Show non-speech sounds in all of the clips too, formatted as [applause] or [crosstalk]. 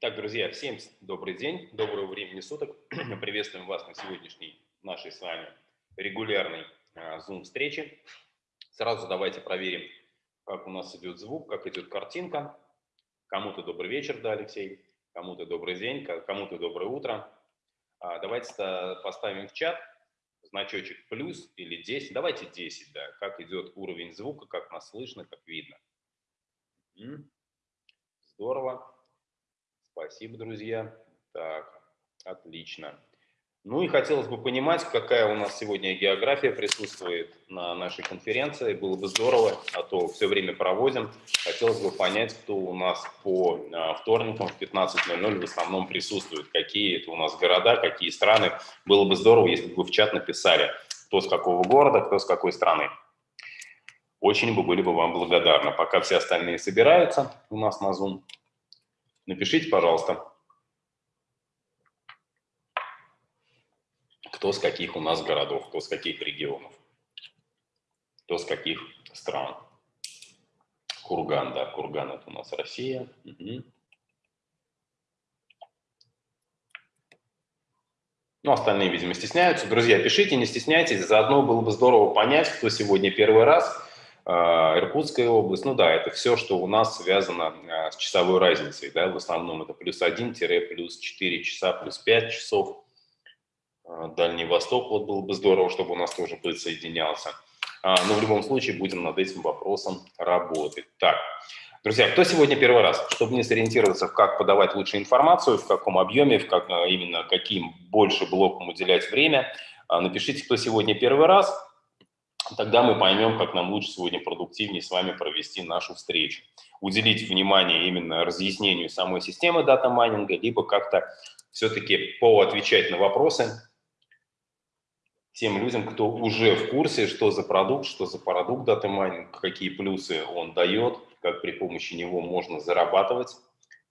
Итак, друзья, всем добрый день, доброго времени суток. [clears throat] Приветствуем вас на сегодняшней нашей с вами регулярной а, Zoom-встрече. Сразу давайте проверим, как у нас идет звук, как идет картинка. Кому-то добрый вечер, да, Алексей, кому-то добрый день, кому-то доброе утро. А, давайте поставим в чат значочек плюс или 10. Давайте 10, да, как идет уровень звука, как нас слышно, как видно. Здорово. Спасибо, друзья. Так, отлично. Ну и хотелось бы понимать, какая у нас сегодня география присутствует на нашей конференции. Было бы здорово, а то все время проводим. Хотелось бы понять, кто у нас по а, вторникам в 15.00 в основном присутствует. Какие это у нас города, какие страны. Было бы здорово, если бы вы в чат написали, кто с какого города, кто с какой страны. Очень бы были бы вам благодарны. Пока все остальные собираются у нас на Zoom, Напишите, пожалуйста, кто с каких у нас городов, кто с каких регионов, кто с каких стран. Курган, да, Курган это у нас Россия. Угу. Ну, остальные, видимо, стесняются. Друзья, пишите, не стесняйтесь. Заодно было бы здорово понять, кто сегодня первый раз Иркутская область, ну да, это все, что у нас связано а, с часовой разницей, да, в основном это плюс 1-плюс 4 часа, плюс 5 часов. А, Дальний Восток, вот было бы здорово, чтобы у нас тоже присоединялся. Но в любом случае будем над этим вопросом работать. Так, друзья, кто сегодня первый раз? Чтобы не сориентироваться, в как подавать лучшую информацию, в каком объеме, в как, именно каким больше блокам уделять время, напишите, кто сегодня первый раз – тогда мы поймем, как нам лучше сегодня продуктивнее с вами провести нашу встречу. Уделить внимание именно разъяснению самой системы data mining а, либо как-то все-таки поотвечать на вопросы тем людям, кто уже в курсе, что за продукт, что за продукт data mining, какие плюсы он дает, как при помощи него можно зарабатывать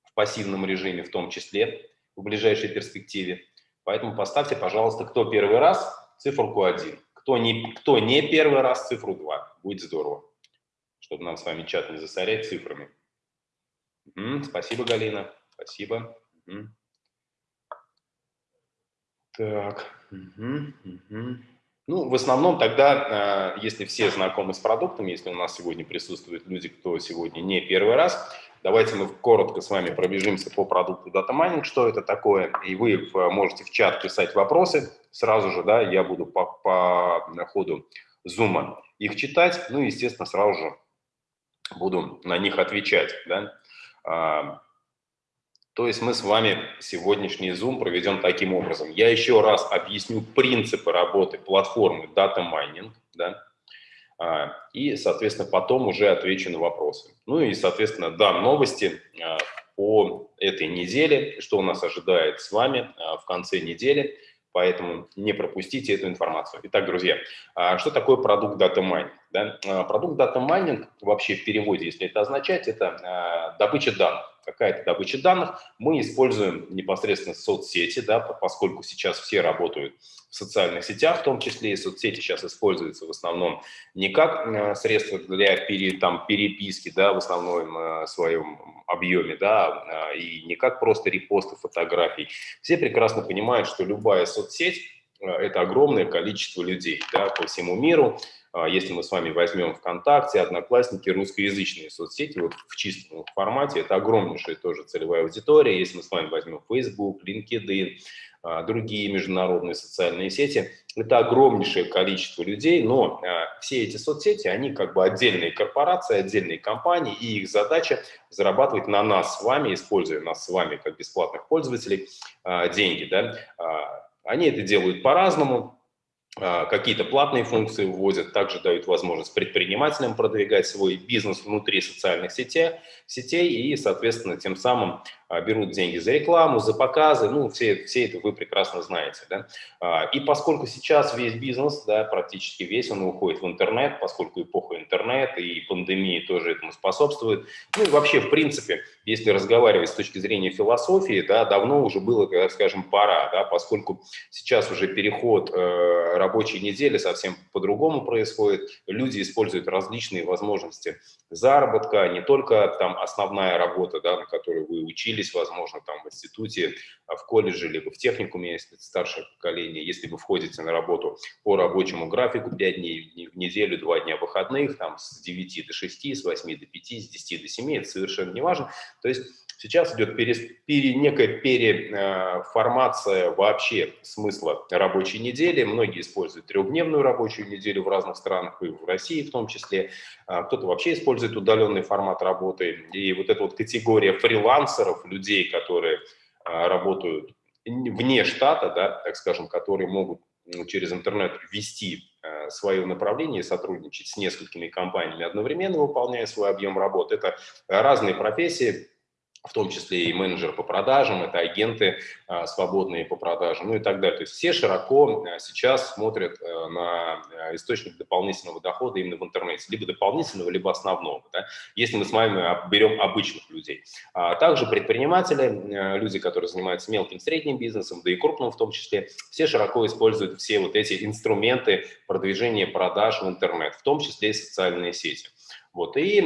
в пассивном режиме в том числе в ближайшей перспективе. Поэтому поставьте, пожалуйста, кто первый раз, циферку 1. Кто не, кто не первый раз, цифру 2. Будет здорово, чтобы нам с вами чат не засорять цифрами. Угу, спасибо, Галина. Спасибо. Угу. Так. Угу, угу. Ну, в основном тогда, э, если все знакомы с продуктом, если у нас сегодня присутствуют люди, кто сегодня не первый раз, Давайте мы коротко с вами пробежимся по продукту Data Mining, что это такое, и вы можете в чат писать вопросы сразу же, да, я буду по, по ходу зума их читать, ну естественно, сразу же буду на них отвечать, да. То есть мы с вами сегодняшний Zoom проведем таким образом. Я еще раз объясню принципы работы платформы Data Mining, да, а, и, соответственно, потом уже отвечу на вопросы. Ну и, соответственно, дам новости а, по этой неделе, что у нас ожидает с вами а, в конце недели, поэтому не пропустите эту информацию. Итак, друзья, что такое продукт Data Mining? Да? Продукт Data Mining вообще в переводе, если это означать, это добыча данных какая-то добыча данных. Мы используем непосредственно соцсети, да, поскольку сейчас все работают в социальных сетях, в том числе и соцсети сейчас используются в основном не как э, средство для пере, там, переписки, да, в основном э, своем объеме, да, а, и не как просто репосты фотографий. Все прекрасно понимают, что любая соцсеть э, – это огромное количество людей да, по всему миру, если мы с вами возьмем ВКонтакте, Одноклассники, русскоязычные соцсети, вот в чистом формате, это огромнейшая тоже целевая аудитория. Если мы с вами возьмем Facebook, LinkedIn, а, другие международные социальные сети, это огромнейшее количество людей, но а, все эти соцсети, они как бы отдельные корпорации, отдельные компании, и их задача зарабатывать на нас с вами, используя нас с вами как бесплатных пользователей, деньги. Да? Они это делают по-разному, а, какие-то платные функции вводят, также дают возможность предпринимателям продвигать свой бизнес внутри социальных сетей, сетей и, соответственно, тем самым а, берут деньги за рекламу, за показы, ну, все, все это вы прекрасно знаете, да. А, и поскольку сейчас весь бизнес, да, практически весь, он уходит в интернет, поскольку эпоха интернета и пандемии тоже этому способствует, ну и вообще, в принципе, если разговаривать с точки зрения философии, да, давно уже было, скажем, пора, да, поскольку сейчас уже переход э, рабочей недели совсем по-другому происходит. Люди используют различные возможности заработка, не только там основная работа, да, на которой вы учились, возможно, там в институте, а в колледже, либо в техникуме, если это старшее поколение, если вы входите на работу по рабочему графику 5 дней в неделю, 2 дня выходных, там с 9 до 6, с 8 до 5, с 10 до 7, это совершенно не важно. То есть Сейчас идет пере, пере, некая переформация вообще смысла рабочей недели. Многие используют трехдневную рабочую неделю в разных странах, и в России в том числе. А, кто-то вообще использует удаленный формат работы. И вот эта вот категория фрилансеров, людей, которые а, работают вне штата, да, так скажем, которые могут через интернет вести а, свое направление сотрудничать с несколькими компаниями одновременно, выполняя свой объем работы. Это разные профессии, в том числе и менеджер по продажам, это агенты а, свободные по продажам, ну и так далее. То есть все широко а, сейчас смотрят а, на а, источник дополнительного дохода именно в интернете, либо дополнительного, либо основного, да, если мы с вами берем обычных людей. А также предприниматели, а, люди, которые занимаются мелким, средним бизнесом, да и крупным в том числе, все широко используют все вот эти инструменты продвижения продаж в интернет, в том числе и социальные сети. Вот, и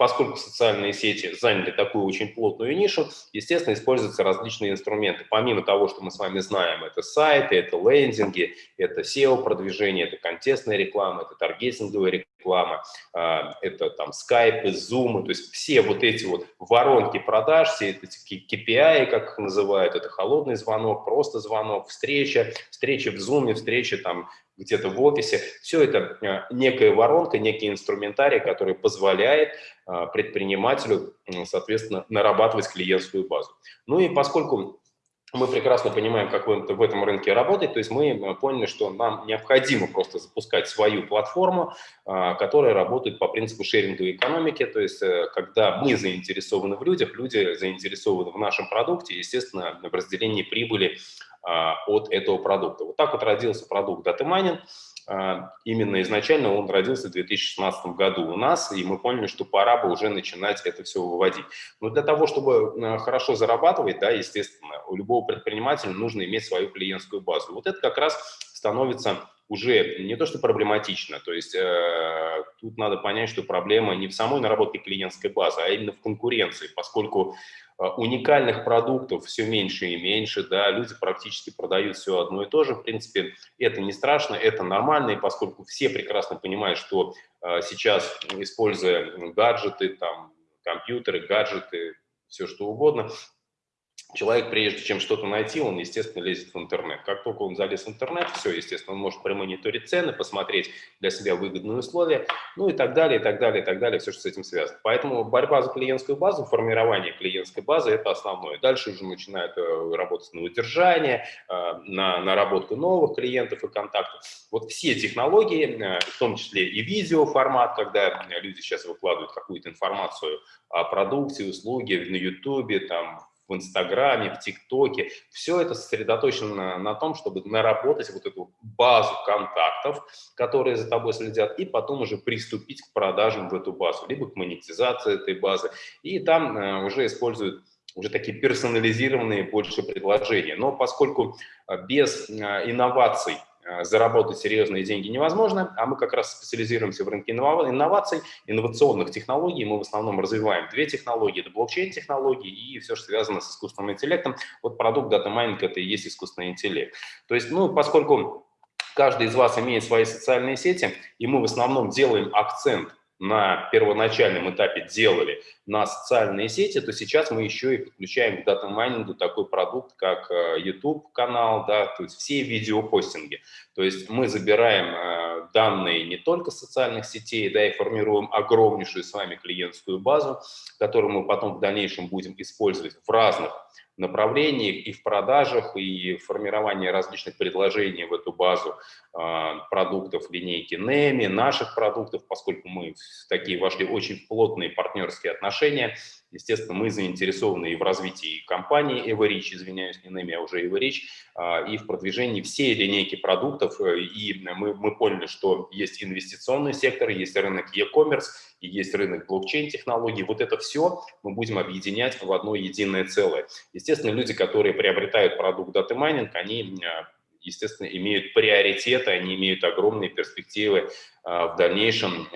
поскольку социальные сети заняли такую очень плотную нишу, естественно, используются различные инструменты. Помимо того, что мы с вами знаем, это сайты, это лендинги, это SEO-продвижение, это контекстная реклама, это таргетинговая реклама, а, это там Skype, Zoom, то есть все вот эти вот воронки продаж, все эти KPI, как их называют, это холодный звонок, просто звонок, встреча, встреча в Zoom, встреча там где-то в офисе. Все это э, некая воронка, некий инструментарий, который позволяет э, предпринимателю, соответственно, нарабатывать клиентскую базу. Ну и поскольку мы прекрасно понимаем, как в этом рынке работать, то есть мы э, поняли, что нам необходимо просто запускать свою платформу, которая работает по принципу шеринговой экономики, то есть когда мы заинтересованы в людях, люди заинтересованы в нашем продукте, естественно, в разделении прибыли от этого продукта. Вот так вот родился продукт Data а, Именно изначально он родился в 2016 году у нас, и мы поняли, что пора бы уже начинать это все выводить. Но для того, чтобы а, хорошо зарабатывать, да, естественно, у любого предпринимателя нужно иметь свою клиентскую базу. Вот это как раз становится уже не то, что проблематично, то есть э, тут надо понять, что проблема не в самой наработке клиентской базы, а именно в конкуренции, поскольку э, уникальных продуктов все меньше и меньше, да, люди практически продают все одно и то же, в принципе, это не страшно, это нормально, и поскольку все прекрасно понимают, что э, сейчас, используя гаджеты, там, компьютеры, гаджеты, все что угодно, Человек, прежде чем что-то найти, он, естественно, лезет в интернет. Как только он залез в интернет, все, естественно, он может промониторить цены, посмотреть для себя выгодные условия, ну и так далее, и так далее, и так далее, все, что с этим связано. Поэтому борьба за клиентскую базу, формирование клиентской базы – это основное. Дальше уже начинают э, работать на удержание, э, на наработку новых клиентов и контактов. Вот все технологии, э, в том числе и видеоформат, когда люди сейчас выкладывают какую-то информацию о продукте, услуге на YouTube, там, в Инстаграме, в ТикТоке. Все это сосредоточено на, на том, чтобы наработать вот эту базу контактов, которые за тобой следят, и потом уже приступить к продажам в эту базу, либо к монетизации этой базы. И там э, уже используют уже такие персонализированные больше предложения. Но поскольку э, без э, инноваций заработать серьезные деньги невозможно, а мы как раз специализируемся в рынке инноваций, инновационных технологий. Мы в основном развиваем две технологии, это блокчейн-технологии и все, что связано с искусственным интеллектом. Вот продукт Data Mining – это и есть искусственный интеллект. То есть, ну, поскольку каждый из вас имеет свои социальные сети, и мы в основном делаем акцент на первоначальном этапе делали на социальные сети, то сейчас мы еще и подключаем к дата-майнингу такой продукт, как YouTube-канал, э, да, то есть все видеопостинги. То есть мы забираем э, данные не только социальных сетей, да, и формируем огромнейшую с вами клиентскую базу, которую мы потом в дальнейшем будем использовать в разных направлениях и в продажах, и в формировании различных предложений в эту базу э, продуктов линейки NEMI, наших продуктов, поскольку мы в такие вошли очень плотные партнерские отношения. Естественно, мы заинтересованы и в развитии компании Everich, извиняюсь, не NEMI, а уже Everich, э, и в продвижении всей линейки продуктов. И мы, мы поняли, что есть инвестиционный сектор, есть рынок e-commerce, и есть рынок блокчейн-технологий. Вот это все мы будем объединять в одно единое целое. Естественно, люди, которые приобретают продукт Data Mining, они естественно, имеют приоритеты, они имеют огромные перспективы в дальнейшем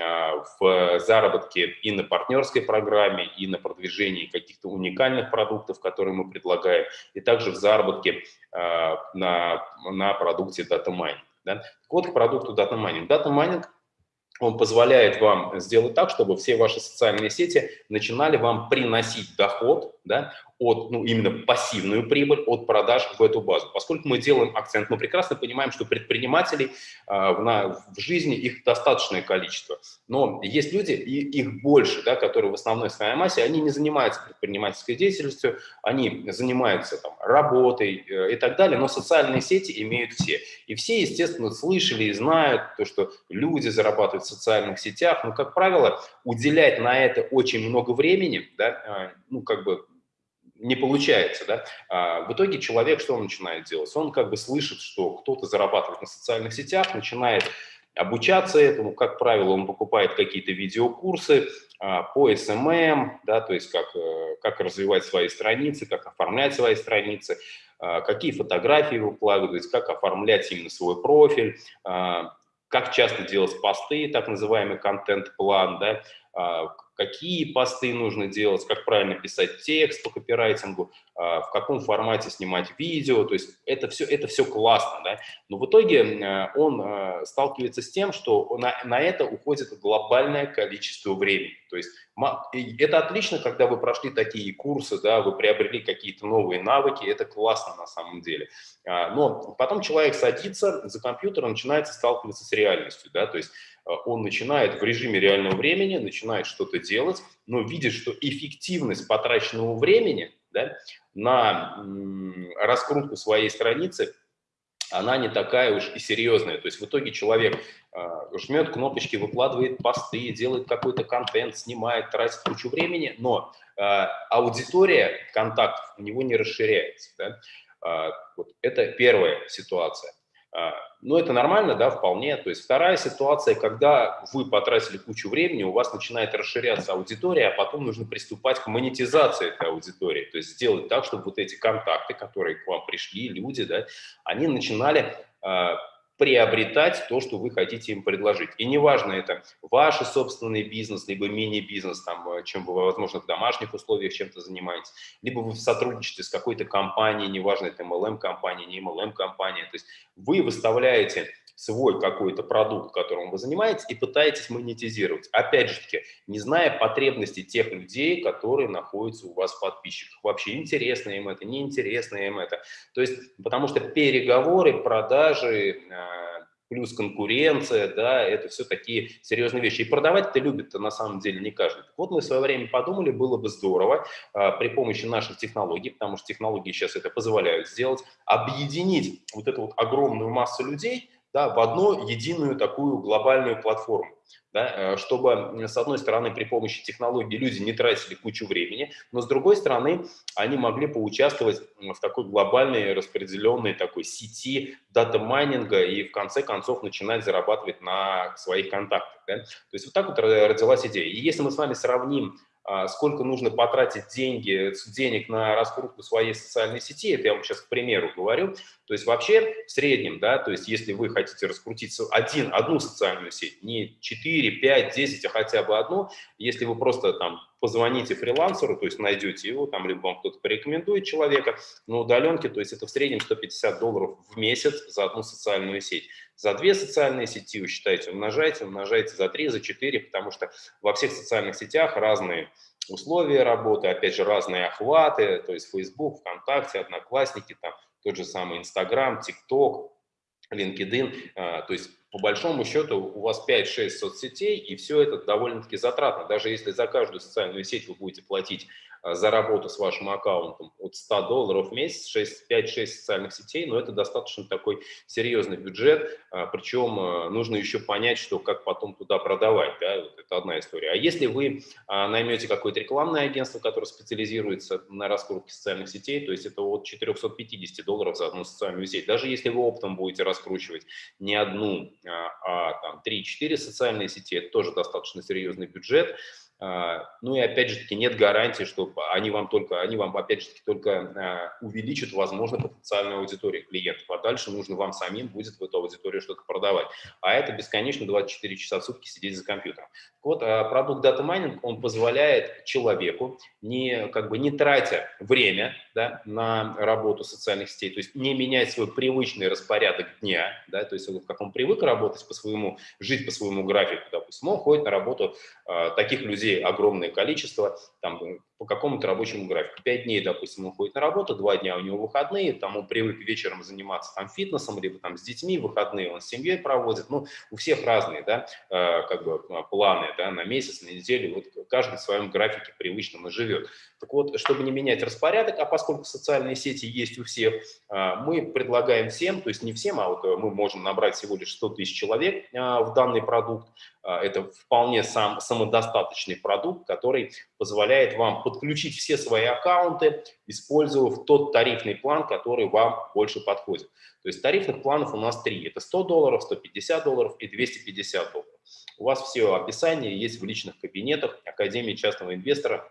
в заработке и на партнерской программе, и на продвижении каких-то уникальных продуктов, которые мы предлагаем, и также в заработке на, на продукте Data Mining. Да? Вот к продукту Data Mining. Data Mining он позволяет вам сделать так, чтобы все ваши социальные сети начинали вам приносить доход, да, от, ну, именно пассивную прибыль от продаж в эту базу. Поскольку мы делаем акцент, мы прекрасно понимаем, что предпринимателей э, в, на, в жизни их достаточное количество. Но есть люди, и их больше, да, которые в основной своей массе, они не занимаются предпринимательской деятельностью, они занимаются там, работой э, и так далее, но социальные сети имеют все. И все, естественно, слышали и знают то, что люди зарабатывают в социальных сетях, но, как правило, уделять на это очень много времени, да, э, ну, как бы не получается, да, а в итоге человек что он начинает делать? Он как бы слышит, что кто-то зарабатывает на социальных сетях, начинает обучаться этому, как правило, он покупает какие-то видеокурсы а, по SMM, да, то есть как, э, как развивать свои страницы, как оформлять свои страницы, а, какие фотографии выкладывать, как оформлять именно свой профиль, а, как часто делать посты, так называемый контент-план, да, а, какие посты нужно делать, как правильно писать текст по копирайтингу, а, в каком формате снимать видео, то есть это все, это все классно, да? но в итоге э, он э, сталкивается с тем, что на, на это уходит глобальное количество времени, то есть это отлично, когда вы прошли такие курсы, да, вы приобрели какие-то новые навыки, это классно на самом деле, а, но потом человек садится за компьютер, начинает сталкиваться с реальностью, да, то есть он начинает в режиме реального времени, начинает что-то делать, но видит, что эффективность потраченного времени да, на раскрутку своей страницы, она не такая уж и серьезная. То есть в итоге человек э, жмет кнопочки, выкладывает посты, делает какой-то контент, снимает, тратит кучу времени, но э, аудитория контактов у него не расширяется. Да? Э, вот это первая ситуация. А, ну, это нормально, да, вполне. То есть вторая ситуация, когда вы потратили кучу времени, у вас начинает расширяться аудитория, а потом нужно приступать к монетизации этой аудитории. То есть сделать так, чтобы вот эти контакты, которые к вам пришли, люди, да, они начинали а, приобретать то, что вы хотите им предложить. И неважно, это ваш собственный бизнес, либо мини-бизнес, там, э, чем вы, возможно, в домашних условиях чем-то занимаетесь, либо вы в сотрудничестве с какой-то компанией, неважно, это MLM-компания, не MLM-компания, то есть вы выставляете свой какой-то продукт, которым вы занимаетесь, и пытаетесь монетизировать. Опять же таки, не зная потребностей тех людей, которые находятся у вас в подписчиках. Вообще, интересно им это, неинтересно им это. То есть, потому что переговоры, продажи, а, плюс конкуренция, да, это все такие серьезные вещи. И продавать это любит на самом деле не каждый. Вот мы в свое время подумали, было бы здорово а, при помощи наших технологий, потому что технологии сейчас это позволяют сделать, объединить вот эту вот огромную массу людей, да, в одну единую такую глобальную платформу, да, э, чтобы, с одной стороны, при помощи технологий люди не тратили кучу времени, но с другой стороны, они могли поучаствовать в такой глобальной распределенной такой сети дата-майнинга и в конце концов начинать зарабатывать на своих контактах. Да? То есть вот так вот родилась идея. И если мы с вами сравним сколько нужно потратить деньги, денег на раскрутку своей социальной сети, это я вам сейчас к примеру говорю, то есть вообще в среднем, да, то есть если вы хотите раскрутить один, одну социальную сеть, не 4, 5, 10, а хотя бы одну, если вы просто там позвоните фрилансеру, то есть найдете его, там либо вам кто-то порекомендует человека на удаленке, то есть это в среднем 150 долларов в месяц за одну социальную сеть. За две социальные сети вы считаете, умножайте, умножайте за три, за четыре, потому что во всех социальных сетях разные условия работы, опять же, разные охваты, то есть Facebook, ВКонтакте, Одноклассники, там тот же самый Инстаграм, ТикТок, LinkedIn, а, то есть по большому счету у вас 5-6 соцсетей, и все это довольно-таки затратно. Даже если за каждую социальную сеть вы будете платить а, за работу с вашим аккаунтом от 100 долларов в месяц, 5-6 социальных сетей, но это достаточно такой серьезный бюджет, а, причем а, нужно еще понять, что как потом туда продавать, да, вот это одна история. А если вы наймете какое-то рекламное агентство, которое специализируется на раскрутке социальных сетей, то есть это от 450 долларов за одну социальную сеть, даже если вы оптом будете раскручивать не одну, а там 3-4 социальные сети, это тоже достаточно серьезный бюджет, А, ну и опять же таки нет гарантии, что они вам только, они вам опять же таки только а, увеличат, возможно, потенциальную аудиторию клиентов, а дальше нужно вам самим будет в эту аудиторию что-то продавать. А это бесконечно 24 часа в сутки сидеть за компьютером. Вот а, продукт Data Mining, он позволяет человеку, не, как бы не тратя время да, на работу социальных сетей, то есть не менять свой привычный распорядок дня, да, то есть как он привык работать по своему, жить по своему графику, допустим, он ходит на работу, таких людей огромное количество, там, по какому-то рабочему графику. Пять дней, допустим, он ходит на работу, два дня у него выходные, он привык вечером заниматься там фитнесом, либо там с детьми, выходные он с семьей проводит, ну, у всех разные, да, э, как бы э, планы, да, на месяц, на неделю, вот каждый в своем графике привычном и живет. Так вот, чтобы не менять распорядок, а поскольку социальные сети есть у всех, э, мы предлагаем всем, то есть не всем, а вот мы можем набрать всего лишь 100 тысяч человек в данный продукт, это вполне сам самодостаточный продукт, который позволяет вам подключить все свои аккаунты, использовав тот тарифный план, который вам больше подходит. То есть тарифных планов у нас три. Это 100 долларов, 150 долларов и 250 долларов. У вас все описание есть в личных кабинетах Академии частного инвестора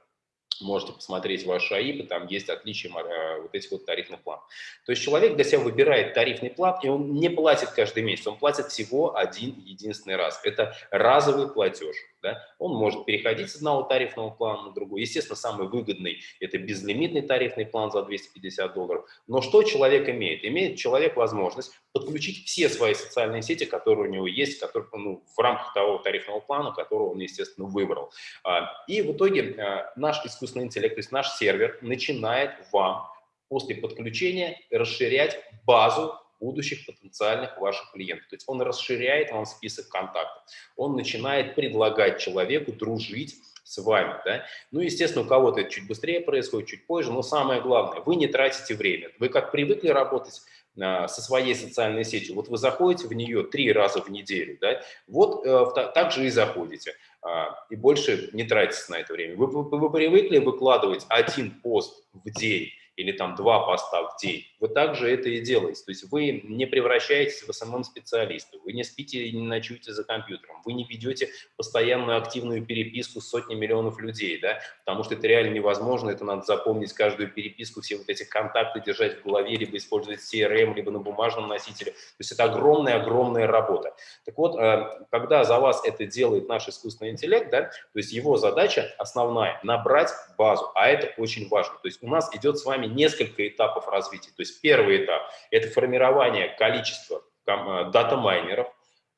можете посмотреть ваши АИПы, там есть отличие э, вот этих вот тарифных планов. То есть человек для себя выбирает тарифный план, и он не платит каждый месяц, он платит всего один единственный раз. Это разовый платеж. Да? Он может переходить с одного тарифного плана на другой. Естественно, самый выгодный – это безлимитный тарифный план за 250 долларов. Но что человек имеет? Имеет человек возможность подключить все свои социальные сети, которые у него есть, которые, ну, в рамках того тарифного плана, который он, естественно, выбрал. А, и в итоге а, наш искусственный интеллект, то есть наш сервер, начинает вам после подключения расширять базу будущих потенциальных ваших клиентов. То есть он расширяет вам список контактов. Он начинает предлагать человеку дружить с вами. Да? Ну, естественно, у кого-то это чуть быстрее происходит, чуть позже, но самое главное, вы не тратите время. Вы как привыкли работать а, со своей социальной сетью, вот вы заходите в нее три раза в неделю, да? вот э, так же и заходите, а, и больше не тратите на это время. Вы, вы, вы привыкли выкладывать один пост в день, или там два поста в день, вы также это и делаете. То есть вы не превращаетесь в SMM-специалиста, вы не спите и не ночуете за компьютером, вы не ведете постоянную активную переписку с сотней миллионов людей, да, потому что это реально невозможно, это надо запомнить каждую переписку, все вот эти контакты держать в голове, либо использовать CRM, либо на бумажном носителе. То есть это огромная-огромная работа. Так вот, э, когда за вас это делает наш искусственный интеллект, да, то есть его задача основная – набрать базу, а это очень важно. То есть у нас идет с вами вами несколько этапов развития. То есть первый этап – это формирование количества э, дата-майнеров.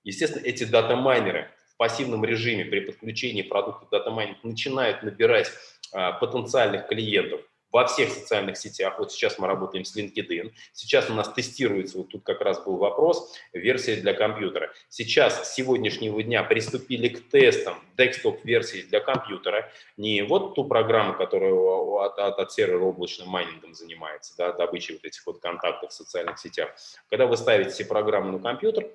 Естественно, эти дата-майнеры в пассивном режиме при подключении продукта дата-майнинг начинают набирать а, потенциальных клиентов – во всех социальных сетях. Вот сейчас мы работаем с LinkedIn. Сейчас у нас тестируется, вот тут как раз был вопрос, версия для компьютера. Сейчас, с сегодняшнего дня, приступили к тестам десктоп-версии для компьютера. Не вот ту программу, которая от, от, от сервера облачным майнингом занимается, да, добычей вот этих вот контактов в социальных сетях. Когда вы ставите все программы на компьютер,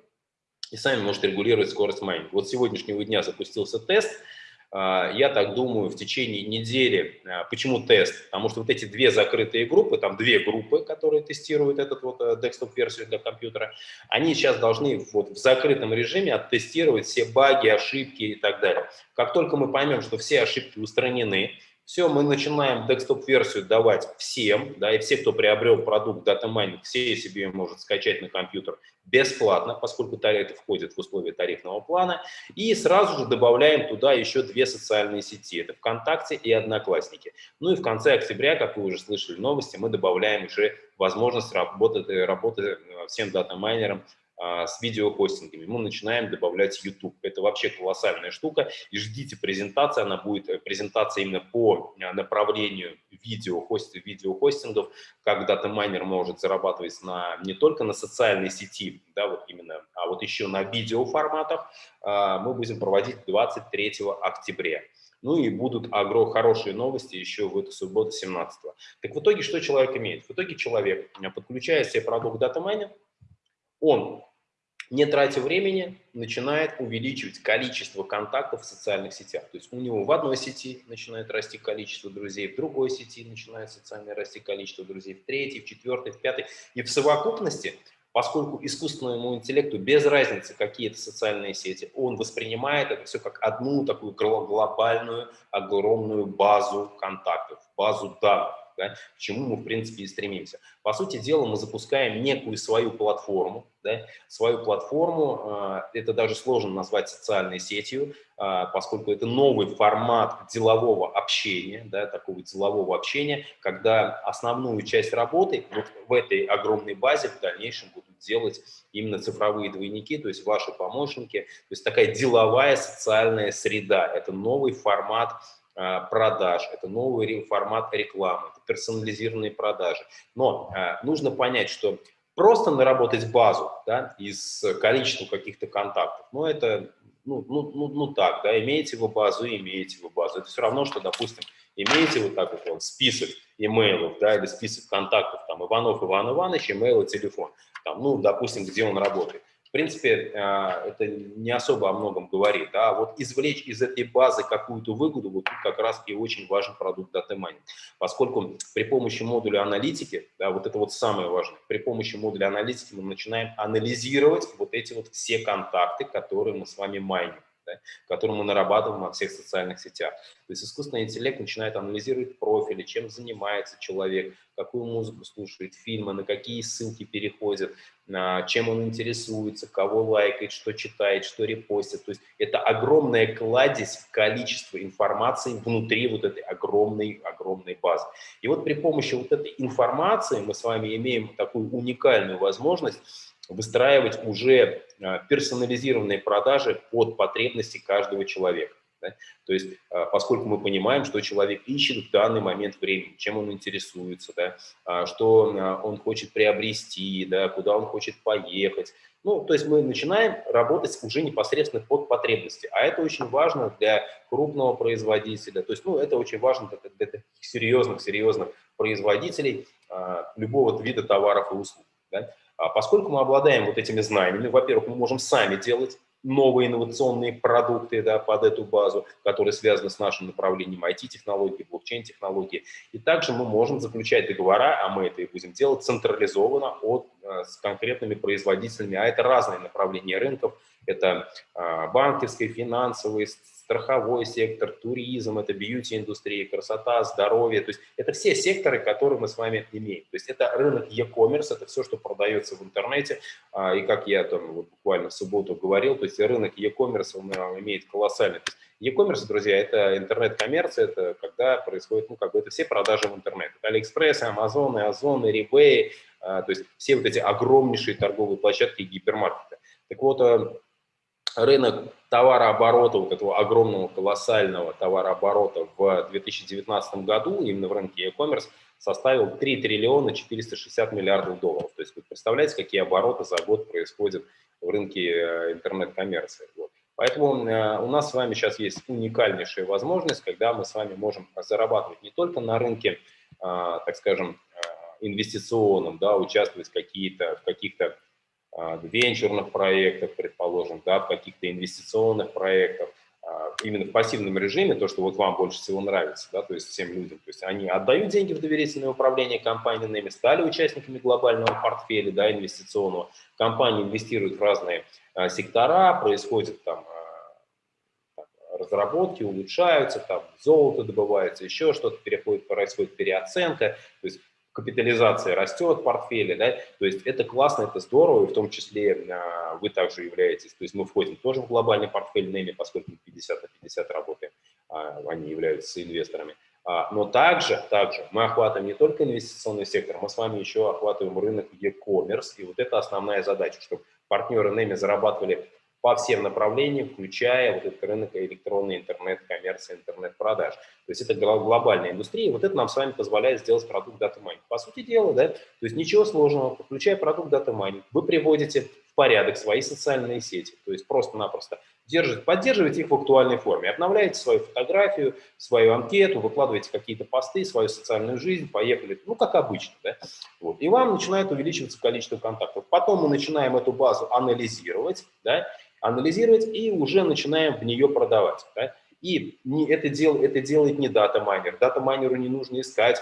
и сами можете регулировать скорость майнинга. Вот сегодняшнего дня запустился тест – я так думаю, в течение недели. А, почему тест? Потому что вот эти две закрытые группы, там две группы, которые тестируют этот вот э, desktop-версию для компьютера, они сейчас должны вот в закрытом режиме оттестировать все баги, ошибки и так далее. Как только мы поймем, что все ошибки устранены, все, мы начинаем десктоп-версию давать всем, да, и все, кто приобрел продукт Data Mining, все себе может скачать на компьютер бесплатно, поскольку это входит в условия тарифного плана, и сразу же добавляем туда еще две социальные сети, это ВКонтакте и Одноклассники. Ну и в конце октября, как вы уже слышали новости, мы добавляем уже возможность работать, работы всем дата-майнерам с видеохостингами. Мы начинаем добавлять YouTube. Это вообще колоссальная штука. И ждите презентации. Она будет э, презентация именно по э, направлению видеохост, видеохостингов, как дата-майнер может зарабатывать на, не только на социальной сети, да, вот именно, а вот еще на видеоформатах. А, мы будем проводить 23 октября. Ну и будут агро хорошие новости еще в эту субботу 17 -го. Так в итоге что человек имеет? В итоге человек, подключая себе продукт дата-майнер, он не тратя времени, начинает увеличивать количество контактов в социальных сетях. То есть у него в одной сети начинает расти количество друзей, в другой сети начинает социально расти количество друзей, в третьей, в четвертой, в пятой. И в совокупности поскольку искусственному интеллекту без разницы, какие это социальные сети, он воспринимает это все как одну такую глобальную, огромную базу контактов, базу данных да, к чему мы, в принципе, и стремимся. По сути дела, мы запускаем некую свою платформу, да, свою платформу, э, это даже сложно назвать социальной сетью, э, поскольку это новый формат делового общения, да, такого делового общения, когда основную часть работы вот в этой огромной базе в дальнейшем будут делать именно цифровые двойники, то есть ваши помощники, то есть такая деловая социальная среда, это новый формат а, продаж, это новый формат рекламы, это персонализированные продажи. Но а, нужно понять, что просто наработать базу да, из количества каких-то контактов, ну это, ну, ну, ну, ну так, да, имеете вы базу, имеете вы базу. Это все равно, что, допустим, имеете вот так вот он, список имейлов, да, или список контактов, там, Иванов Иван Иванович, имейл и телефон, там, ну, допустим, где он работает в принципе, а, это не особо о многом говорит. Да? Вот извлечь из этой базы какую-то выгоду, вот тут как раз и очень важен продукт Data Mining. Поскольку при помощи модуля аналитики, да, вот это вот самое важное, при помощи модуля аналитики мы начинаем анализировать вот эти вот все контакты, которые мы с вами майним да, который мы нарабатываем во всех социальных сетях. То есть искусственный интеллект начинает анализировать профили, чем занимается человек, какую музыку слушает, фильмы, на какие ссылки переходит, чем он интересуется, кого лайкает, что читает, что репостит. То есть это огромная кладезь количества информации внутри вот этой огромной, огромной базы. И вот при помощи вот этой информации мы с вами имеем такую уникальную возможность выстраивать уже а, персонализированные продажи под потребности каждого человека. Да? То есть, а, поскольку мы понимаем, что человек ищет в данный момент времени, чем он интересуется, да? А, что он хочет приобрести, да? куда он хочет поехать. Ну, то есть мы начинаем работать уже непосредственно под потребности. А это очень важно для крупного производителя. То есть, ну, это очень важно для, таких серьезных, серьезных производителей любого вида товаров и услуг. Да? А поскольку мы обладаем вот этими знаниями, во-первых, мы можем сами делать новые инновационные продукты да, под эту базу, которые связаны с нашим направлением IT-технологии, блокчейн-технологии. И также мы можем заключать договора, а мы это и будем делать централизованно от, э, с конкретными производителями, а это разные направления рынков, это э, банковский, финансовый, страховой сектор, туризм, это бьюти-индустрия, красота, здоровье. То есть это все секторы, которые мы с вами имеем. То есть это рынок e-commerce, это все, что продается в интернете. А, и как я там вот буквально в субботу говорил, то есть рынок e-commerce а, имеет колоссальный. E-commerce, друзья, это интернет-коммерция, это когда происходит, ну, как бы это все продажи в интернет. Это AliExpress, Amazon, Ozon, eBay, то есть все вот эти огромнейшие торговые площадки и гипермаркеты. Так вот, а, рынок товарооборота, вот этого огромного, колоссального товарооборота в 2019 году, именно в рынке e-commerce, составил 3 триллиона 460 миллиардов долларов. То есть вы представляете, какие обороты за год происходят в рынке э, интернет-коммерции. Вот. Поэтому э, у нас с вами сейчас есть уникальнейшая возможность, когда мы с вами можем зарабатывать не только на рынке, а, так скажем, э, инвестиционном, да, участвовать в каких-то венчурных проектах, предположим, да, в каких-то инвестиционных проектах, а, именно в пассивном режиме, то, что вот вам больше всего нравится, да, то есть всем людям, то есть они отдают деньги в доверительное управление компаниями, стали участниками глобального портфеля, да, инвестиционного, компании инвестируют в разные а, сектора, происходит там разработки улучшаются, там золото добывается, еще что-то переходит, происходит переоценка, то есть капитализация растет в портфеле, да, то есть это классно, это здорово, и в том числе а, вы также являетесь, то есть мы входим тоже в глобальный портфель NEMI, поскольку мы 50 на 50 работаем, а, они являются инвесторами. А, но также, также мы охватываем не только инвестиционный сектор, мы с вами еще охватываем рынок e-commerce, и вот это основная задача, чтобы партнеры NEMI зарабатывали по всем направлениям, включая вот этот рынок электронный интернет-коммерции, интернет-продаж. То есть это глобальная индустрия, вот это нам с вами позволяет сделать продукт Data. По сути дела, да, то есть ничего сложного, включая продукт Data вы приводите в порядок свои социальные сети, то есть просто-напросто поддерживаете их в актуальной форме, обновляете свою фотографию, свою анкету, выкладываете какие-то посты, свою социальную жизнь, поехали, ну, как обычно, да, вот, и вам начинает увеличиваться количество контактов. Потом мы начинаем эту базу анализировать, да, анализировать и уже начинаем в нее продавать. Да? И не, это, дел, это делает не дата-майнер. Дата-майнеру не нужно искать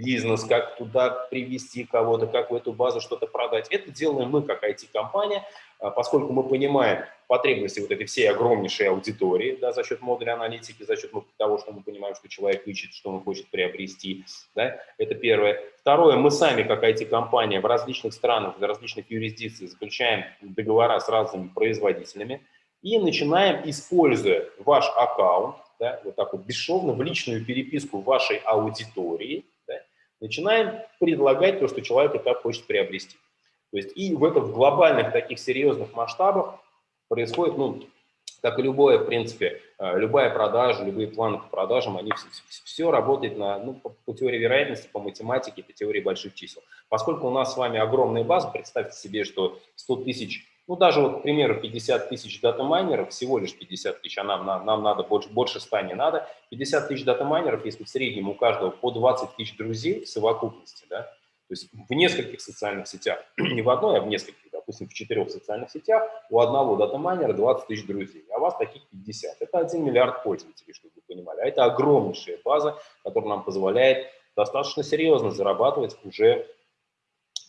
бизнес, как туда привести кого-то, как в эту базу что-то продать. Это делаем мы как IT-компания, а, поскольку мы понимаем потребности вот этой всей огромнейшей аудитории да, за счет модуля аналитики, за счет того, что мы понимаем, что человек ищет, что он хочет приобрести. Да, это первое. Второе, мы сами как IT-компания в различных странах, в различных юрисдикциях заключаем договора с разными производителями и начинаем, используя ваш аккаунт, да, вот так вот бесшовно в личную переписку вашей аудитории, начинаем предлагать то, что человек и так хочет приобрести. То есть и в этом в глобальных таких серьезных масштабах происходит, ну, как и любое, в принципе, э, любая продажа, любые планы по продажам, они все, все работают на, ну, по, по теории вероятности, по математике, по теории больших чисел. Поскольку у нас с вами огромная база, представьте себе, что 100 тысяч ну, даже вот, к примеру, 50 тысяч дата-майнеров, всего лишь 50 тысяч, а нам, нам, надо больше, больше 100 не надо. 50 тысяч дата-майнеров, если в среднем у каждого по 20 тысяч друзей в совокупности, да, то есть в нескольких социальных сетях, [clears throat] не в одной, а в нескольких, допустим, в четырех социальных сетях, у одного дата-майнера 20 тысяч друзей, а у вас таких 50. Это 1 миллиард пользователей, чтобы вы понимали. А это огромнейшая база, которая нам позволяет достаточно серьезно зарабатывать уже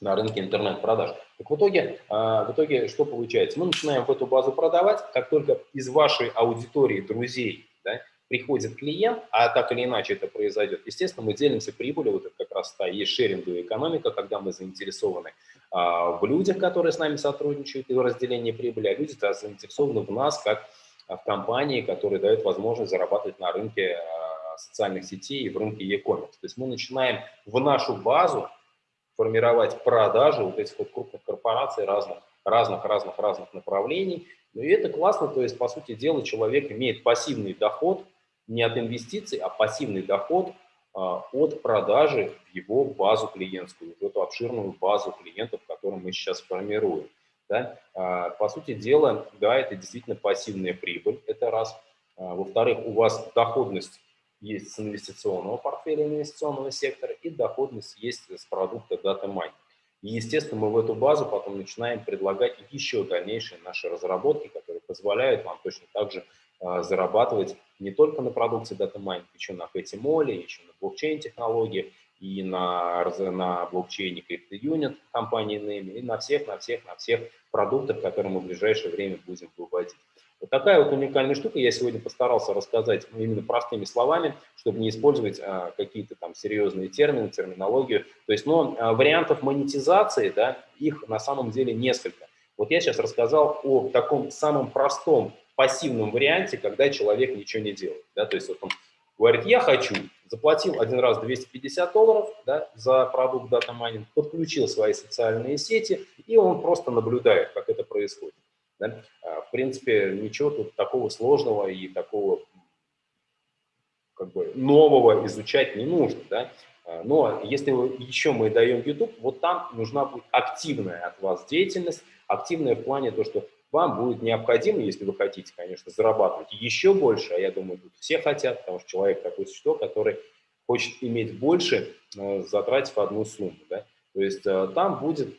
на рынке интернет-продаж. Так в итоге, а, в итоге что получается? Мы начинаем в эту базу продавать, как только из вашей аудитории друзей да, приходит клиент, а так или иначе это произойдет, естественно, мы делимся прибылью, вот это как раз та есть шеринговая экономика, когда мы заинтересованы а, в людях, которые с нами сотрудничают, и в разделении прибыли, а люди заинтересованы в нас, как в компании, которые дают возможность зарабатывать на рынке а, социальных сетей и в рынке e-commerce. То есть мы начинаем в нашу базу формировать продажи вот этих вот крупных корпораций разных, разных, разных, разных направлений. Ну и это классно, то есть, по сути дела, человек имеет пассивный доход не от инвестиций, а пассивный доход а, от продажи в его базу клиентскую, в эту обширную базу клиентов, которую мы сейчас формируем. Да? А, по сути дела, да, это действительно пассивная прибыль, это раз. А, во-вторых, у вас доходность есть с инвестиционного портфеля инвестиционного сектора, и доходность есть с продукта Data Mining. И, естественно, мы в эту базу потом начинаем предлагать еще дальнейшие наши разработки, которые позволяют вам точно так же э, зарабатывать не только на продукции Data Mining, еще на Petty еще на блокчейн-технологии, и на, на блокчейне CryptoUnit компании Name, и на всех, на всех, на всех продуктах, которые мы в ближайшее время будем выводить. Вот такая вот уникальная штука. Я сегодня постарался рассказать именно простыми словами, чтобы не использовать а, какие-то там серьезные термины, терминологию. То есть, но а, вариантов монетизации, да, их на самом деле несколько. Вот я сейчас рассказал о таком самом простом пассивном варианте, когда человек ничего не делает. Да, то есть вот он говорит, я хочу, заплатил один раз 250 долларов да, за продукт Data Mining, подключил свои социальные сети, и он просто наблюдает, как это происходит. Да? А, в принципе, ничего тут такого сложного и такого как бы нового изучать не нужно. Да? А, но если еще мы даем YouTube, вот там нужна будет активная от вас деятельность, активная в плане то, что вам будет необходимо, если вы хотите, конечно, зарабатывать еще больше, а я думаю, тут все хотят, потому что человек такое существо, который хочет иметь больше, затратив одну сумму. Да? То есть э, там будет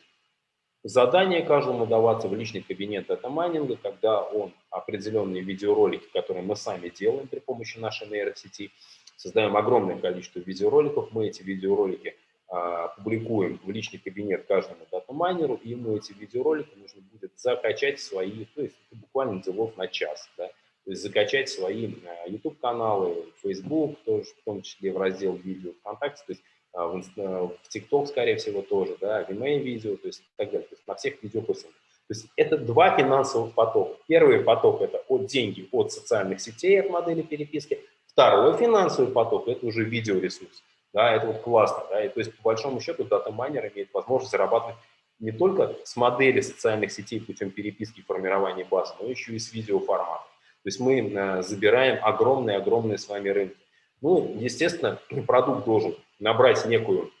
Задание каждому даваться в личный кабинет. Дата-майнинга, когда он определенные видеоролики, которые мы сами делаем при помощи нашей нейросети, создаем огромное количество видеороликов, мы эти видеоролики а, публикуем в личный кабинет каждому дата-майнеру, и ему эти видеоролики нужно будет закачать свои, то есть буквально делов на час, да, то есть закачать свои а, YouTube-каналы, Facebook, тоже, в том числе в раздел видео ВКонтакте, то есть в, в TikTok, скорее всего, тоже, да, Vimeo видео, то есть так далее, то есть на всех видеохостингах. То есть это два финансовых потока. Первый поток – это от деньги от социальных сетей, от модели переписки. Второй финансовый поток – это уже видеоресурс. Да, это вот классно. Да, и, то есть, по большому счету, дата-майнер имеет возможность зарабатывать не только с модели социальных сетей путем переписки и формирования базы, но еще и с видеоформата. То есть мы э, забираем огромные-огромные с вами рынки. Ну, естественно, [clears throat] продукт должен набрать некую,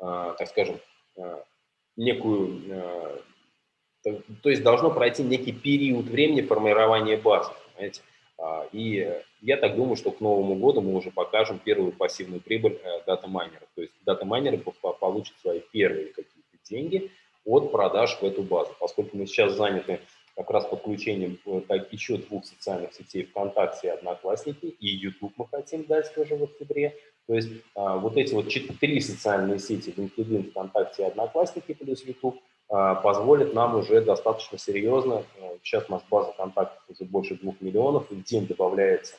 а, так скажем, а, некую, а, то есть должно пройти некий период времени формирования базы, понимаете? И я так думаю, что к Новому году мы уже покажем первую пассивную прибыль э, дата-майнеров. То есть дата-майнеры получат свои первые какие-то деньги от продаж в эту базу. Поскольку мы сейчас заняты как раз подключением так, еще двух социальных сетей ВКонтакте и Одноклассники, и YouTube мы хотим дать тоже в октябре, То есть а, вот эти вот четыре социальные сети, LinkedIn, ВКонтакте и Одноклассники плюс YouTube, а, позволит нам уже достаточно серьезно, а, сейчас у нас база контактов уже больше двух миллионов, и в день добавляется,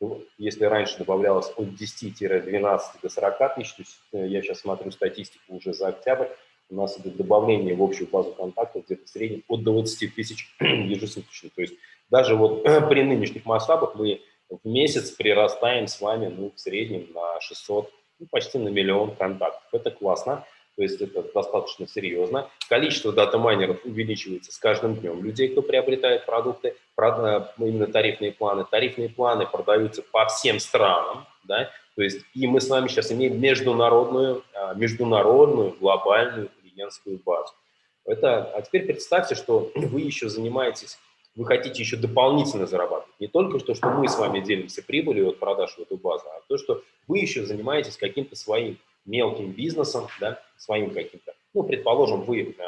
ну, если раньше добавлялось от 10-12 до 40 тысяч, то есть э, я сейчас смотрю статистику уже за октябрь, у нас идет добавление в общую базу контактов где-то в среднем от 20 тысяч [clears throat] ежесуточно. То есть даже вот [clears throat] при нынешних масштабах мы в месяц прирастаем с вами ну, в среднем на 600, ну, почти на миллион контактов. Это классно, то есть это достаточно серьезно. Количество дата-майнеров увеличивается с каждым днем. Людей, кто приобретает продукты, именно тарифные планы. Тарифные планы продаются по всем странам, да, то есть и мы с вами сейчас имеем международную, а, международную глобальную клиентскую базу. Это, а теперь представьте, что [clears throat] вы еще занимаетесь вы хотите еще дополнительно зарабатывать. Не только то, что мы с вами делимся прибылью от продаж в эту базу, а то, что вы еще занимаетесь каким-то своим мелким бизнесом, да, своим каким-то. Ну, предположим, вы э,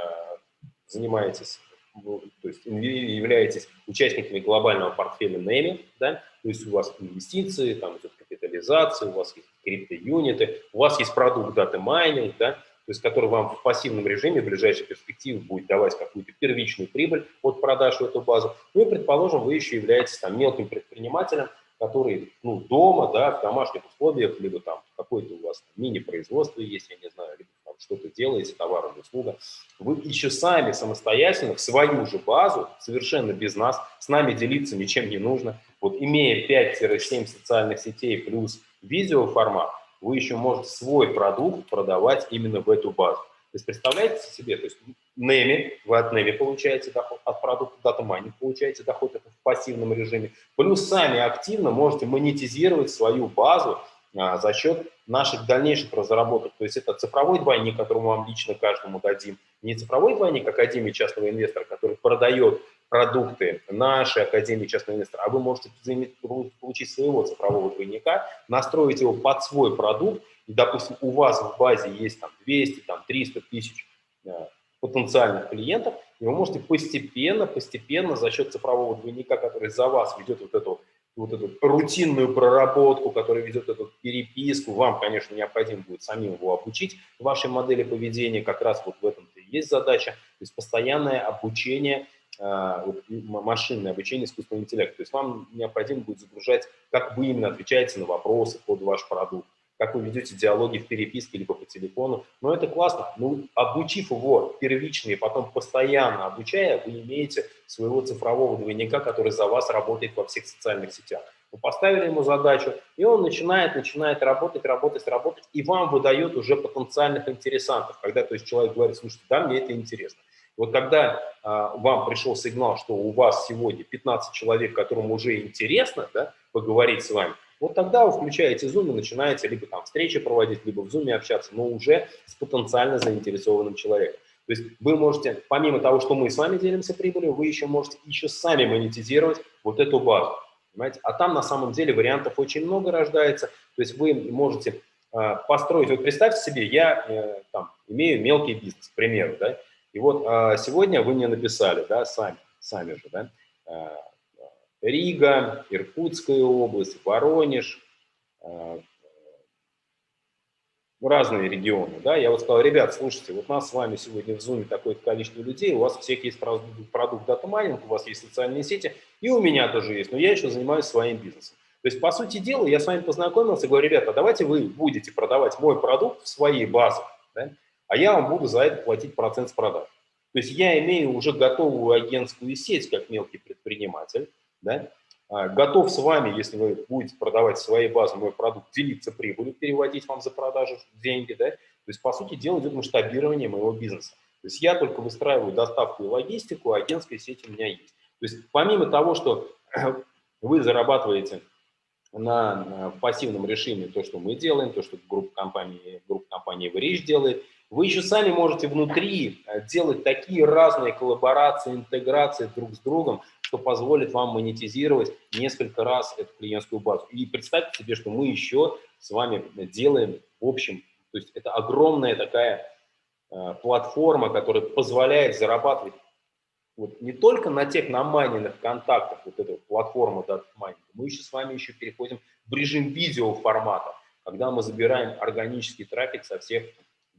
занимаетесь, то есть являетесь участниками глобального портфеля NEMI, да, то есть у вас инвестиции, там идет капитализация, у вас есть крипто-юниты, у вас есть продукт дата майнинг, да, то есть который вам в пассивном режиме в ближайшей перспективе будет давать какую-то первичную прибыль от продаж в эту базу. Ну и, предположим, вы еще являетесь там мелким предпринимателем, который ну, дома, да, в домашних условиях, либо там какое-то у вас мини-производство есть, я не знаю, либо там что-то делаете, товар или услуга, вы еще сами самостоятельно в свою же базу, совершенно без нас, с нами делиться ничем не нужно. Вот имея 5-7 социальных сетей плюс видеоформат, вы еще можете свой продукт продавать именно в эту базу. То есть представляете себе, то есть NEMI, вы от NEMI получаете доход, от продукта Data Mining получаете доход, это в пассивном режиме. Плюс сами активно можете монетизировать свою базу а, за счет наших дальнейших разработок. То есть это цифровой двойник, который мы вам лично каждому дадим. Не цифровой двойник Академии частного инвестора, который продает продукты нашей Академии частного инвестора, а вы можете получить своего цифрового двойника, настроить его под свой продукт, и, допустим, у вас в базе есть там 200, там 300 тысяч э, потенциальных клиентов, и вы можете постепенно, постепенно за счет цифрового двойника, который за вас ведет вот эту, вот эту рутинную проработку, который ведет эту переписку, вам, конечно, необходимо будет самим его обучить. Вашей модели поведения, как раз вот в этом-то и есть задача, то есть постоянное обучение – машинное обучение искусственного интеллекта. То есть вам необходимо будет загружать, как вы именно отвечаете на вопросы под ваш продукт, как вы ведете диалоги в переписке либо по телефону. Но это классно. Ну, обучив его первично и потом постоянно обучая, вы имеете своего цифрового двойника, который за вас работает во всех социальных сетях. Вы поставили ему задачу, и он начинает, начинает работать, работать, работать, и вам выдает уже потенциальных интересантов. Когда то есть человек говорит, слушайте, да, мне это интересно. Вот когда а, вам пришел сигнал, что у вас сегодня 15 человек, которым уже интересно да, поговорить с вами, вот тогда вы включаете Zoom и начинаете либо там встречи проводить, либо в Zoom общаться, но уже с потенциально заинтересованным человеком. То есть вы можете, помимо того, что мы с вами делимся прибылью, вы еще можете еще сами монетизировать вот эту базу. Понимаете? А там на самом деле вариантов очень много рождается. То есть вы можете э, построить, вот представьте себе, я э, там, имею мелкий бизнес, к примеру, да, и вот а, сегодня вы мне написали, да, сами, сами же, да, а, Рига, Иркутская область, Воронеж, а, разные регионы, да, я вот сказал, ребят, слушайте, вот нас с вами сегодня в Zoom такое-то количество людей, у вас всех есть продукт, продукт дата-майнинг, у вас есть социальные сети, и у меня тоже есть, но я еще занимаюсь своим бизнесом. То есть, по сути дела, я с вами познакомился говорю, ребята, давайте вы будете продавать мой продукт в своей базе, да, а я вам буду за это платить процент с продаж. То есть я имею уже готовую агентскую сеть, как мелкий предприниматель, да, а, готов с вами, если вы будете продавать своей базы мой продукт, делиться прибылью, переводить вам за продажу деньги, да, то есть, по сути дела, идет масштабирование моего бизнеса. То есть я только выстраиваю доставку и логистику, а агентская сеть у меня есть. То есть помимо того, что [clears throat] вы зарабатываете на, на пассивном режиме то, что мы делаем, то, что группа компании, группа компании Rich делает, вы еще сами можете внутри э, делать такие разные коллаборации, интеграции друг с другом, что позволит вам монетизировать несколько раз эту клиентскую базу. И представьте себе, что мы еще с вами делаем в общем, то есть это огромная такая э, платформа, которая позволяет зарабатывать вот не только на тех намайненных контактах, вот эта платформа DataMining, мы еще с вами еще переходим в режим видеоформата. когда мы забираем органический трафик со всех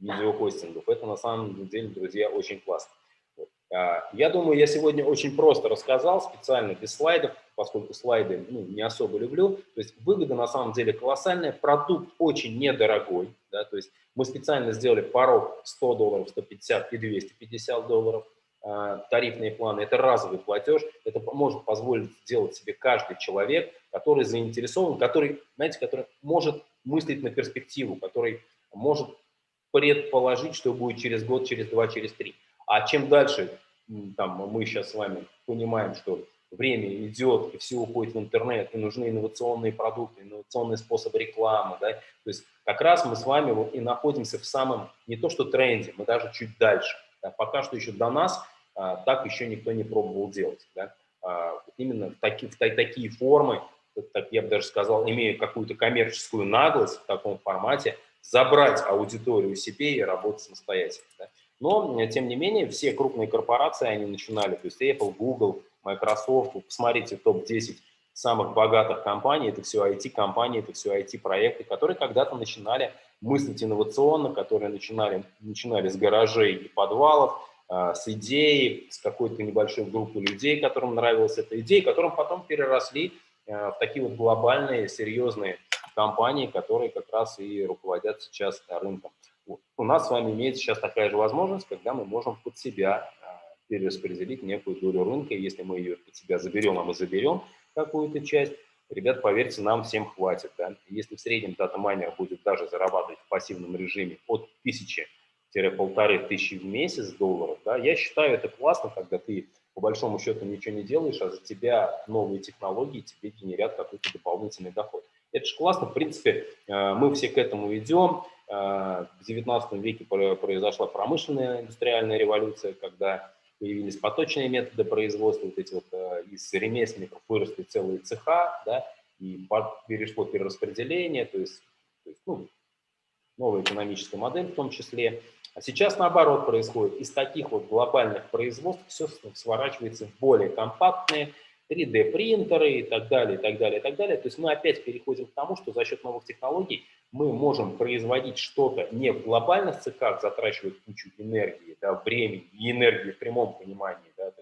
видеохостингов. Это на самом деле, друзья, очень классно. А, я думаю, я сегодня очень просто рассказал, специально без слайдов, поскольку слайды ну, не особо люблю. То есть выгода на самом деле колоссальная, продукт очень недорогой. Да, то есть мы специально сделали порог 100 долларов, 150 и 250 долларов. А, тарифные планы – это разовый платеж, это может позволить сделать себе каждый человек, который заинтересован, который, знаете, который может мыслить на перспективу, который может предположить, что будет через год, через два, через три. А чем дальше, там, мы сейчас с вами понимаем, что время идет, и все уходит в интернет, и нужны инновационные продукты, инновационный способ рекламы, да, то есть как раз мы с вами вот и находимся в самом, не то что тренде, мы даже чуть дальше. Да, пока что еще до нас а, так еще никто не пробовал делать. Да. А, именно в, таки, в, в такие формы, так я бы даже сказал, имея какую-то коммерческую наглость в таком формате, забрать аудиторию себе и работать самостоятельно. Да. Но, тем не менее, все крупные корпорации, они начинали, то есть Apple, Google, Microsoft, посмотрите топ-10 самых богатых компаний, это все IT-компании, это все IT-проекты, которые когда-то начинали мыслить инновационно, которые начинали, начинали с гаражей и подвалов, э, с идеей, с какой-то небольшой группы людей, которым нравилась эта идея, которым потом переросли э, в такие вот глобальные, серьезные компании, которые как раз и руководят сейчас рынком. У нас с вами имеется сейчас такая же возможность, когда мы можем под себя а, перераспределить некую долю рынка. Если мы ее под себя заберем, а мы заберем какую-то часть, ребят, поверьте, нам всем хватит. Да? Если в среднем дата-майнер будет даже зарабатывать в пассивном режиме от 1000-полторы тысячи в месяц долларов, да, я считаю это классно, когда ты по большому счету ничего не делаешь, а за тебя новые технологии тебе генерят какой-то дополнительный доход. Это же классно, в принципе, э, мы все к этому идем. Э, в 19 веке произошла промышленная индустриальная революция, когда появились поточные методы производства, вот эти вот э, из ремесленников выросли целые цеха, да, и перешло перераспределение, то есть, то есть ну, новая экономическая модель в том числе. А сейчас наоборот происходит. Из таких вот глобальных производств все сворачивается в более компактные, 3D-принтеры и так далее, и так далее, и так далее. То есть мы опять переходим к тому, что за счет новых технологий мы можем производить что-то не в глобальных цехах, затрачивая кучу энергии, да, времени и энергии в прямом понимании, да,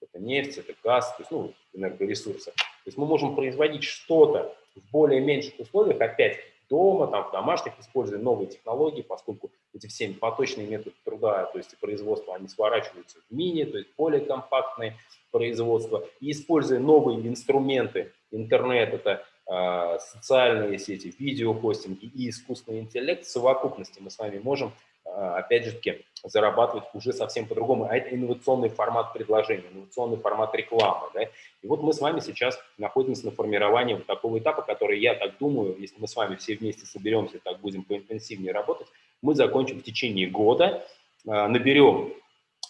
это нефть, это газ, то есть, ну, энергоресурсы. То есть мы можем производить что-то в более меньших условиях, опять дома, там, в домашних, используя новые технологии, поскольку эти все поточные методы труда, то есть производства, они сворачиваются в мини, то есть более компактные производства, и используя новые инструменты, интернет, это э, социальные сети, видеохостинги и искусственный интеллект, в совокупности мы с вами можем, опять же таки, зарабатывать уже совсем по-другому. А это инновационный формат предложения, инновационный формат рекламы. Да? И вот мы с вами сейчас находимся на формировании вот такого этапа, который, я так думаю, если мы с вами все вместе соберемся, так будем поинтенсивнее работать, мы закончим в течение года, э, наберем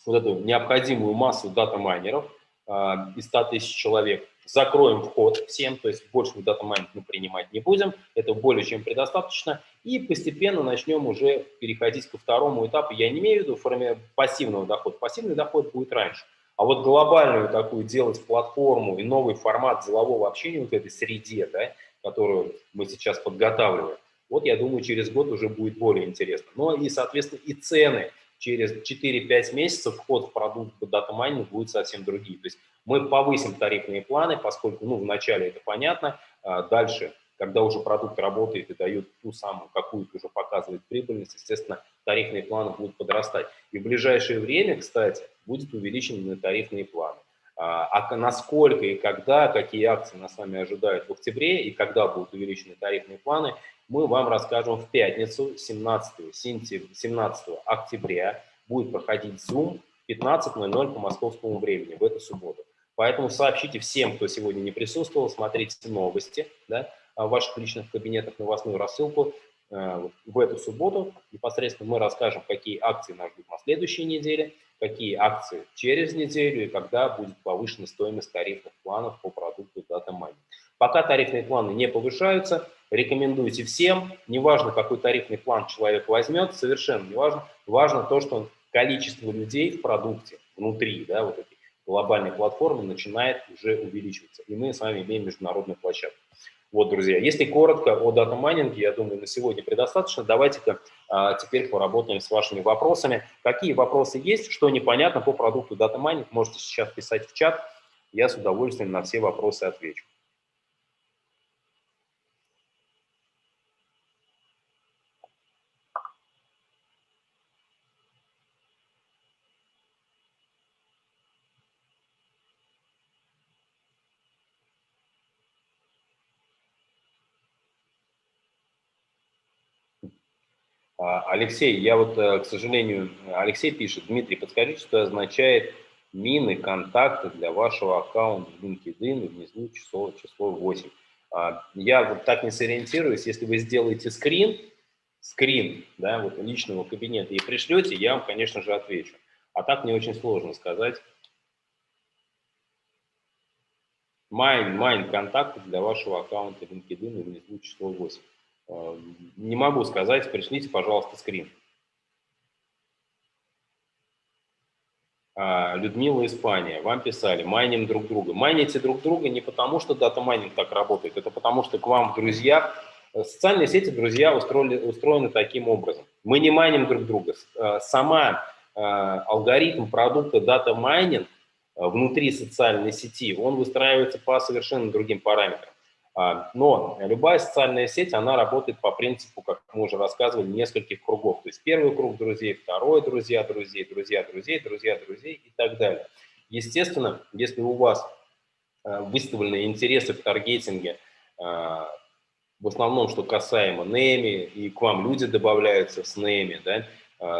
вот эту необходимую массу дата-майнеров, а, из 100 тысяч человек. Закроем вход всем, то есть больше в дата-майнинг мы принимать не будем, это более чем предостаточно, и постепенно начнем уже переходить ко второму этапу. Я не имею в виду форме пассивного дохода, пассивный доход будет раньше. А вот глобальную такую делать платформу и новый формат делового общения вот этой среде, да, которую мы сейчас подготавливаем, вот я думаю, через год уже будет более интересно. Ну и, соответственно, и цены через 4-5 месяцев вход в продукт дата майнинг будет совсем другие. То есть мы повысим тарифные планы, поскольку, ну, вначале это понятно, а дальше, когда уже продукт работает и дает ту самую какую-то уже показывает прибыльность, естественно, тарифные планы будут подрастать. И в ближайшее время, кстати, будет увеличены тарифные планы. А, а насколько и когда, какие акции нас с вами ожидают в октябре и когда будут увеличены тарифные планы, мы вам расскажем в пятницу, 17, 17 октября. Будет проходить Zoom 15.00 по московскому времени в эту субботу. Поэтому сообщите всем, кто сегодня не присутствовал, смотрите новости да, в ваших личных кабинетах, новостную рассылку э, в эту субботу. Непосредственно мы расскажем, какие акции нас ждут на следующей неделе, какие акции через неделю и когда будет повышена стоимость тарифных планов по продукту Data Mining. Пока тарифные планы не повышаются, рекомендуйте всем, неважно, какой тарифный план человек возьмет, совершенно неважно, важно то, что количество людей в продукте внутри да, вот этой глобальной платформы начинает уже увеличиваться. И мы с вами имеем международную площадку. Вот, друзья, если коротко о дата-майнинге, я думаю, на сегодня предостаточно. Давайте-ка а, теперь поработаем с вашими вопросами. Какие вопросы есть, что непонятно по продукту дата-майнинг, можете сейчас писать в чат. Я с удовольствием на все вопросы отвечу. Алексей, я вот, э, к сожалению, Алексей пишет, Дмитрий, подскажите, что означает майним контакты для вашего аккаунта в LinkedIn внизу число, число 8. А, я вот так не сориентируюсь, если вы сделаете скрин, скрин да, вот личного кабинета и пришлете, я вам, конечно же, отвечу. А так мне очень сложно сказать. Майним, майним контакты для вашего аккаунта LinkedIn внизу число 8. Э, не могу сказать, пришлите, пожалуйста, скрин. А, Людмила, Испания, вам писали, майним друг друга. Майните друг друга не потому, что дата майнинг так работает, это потому, что к вам друзья, э, социальные сети друзья устроили, устроены таким образом. Мы не майним друг друга. Э, сама алгоритм продукта дата майнинг внутри социальной сети, он выстраивается по совершенно другим параметрам. А, но любая социальная сеть, она работает по принципу, как мы уже рассказывали, нескольких кругов. То есть первый круг друзей, второй друзья друзей, друзья друзей, друзья друзей и так далее. Естественно, если у вас а, выставлены интересы в таргетинге, а, в основном, что касаемо нейми, и к вам люди добавляются с нейми, да,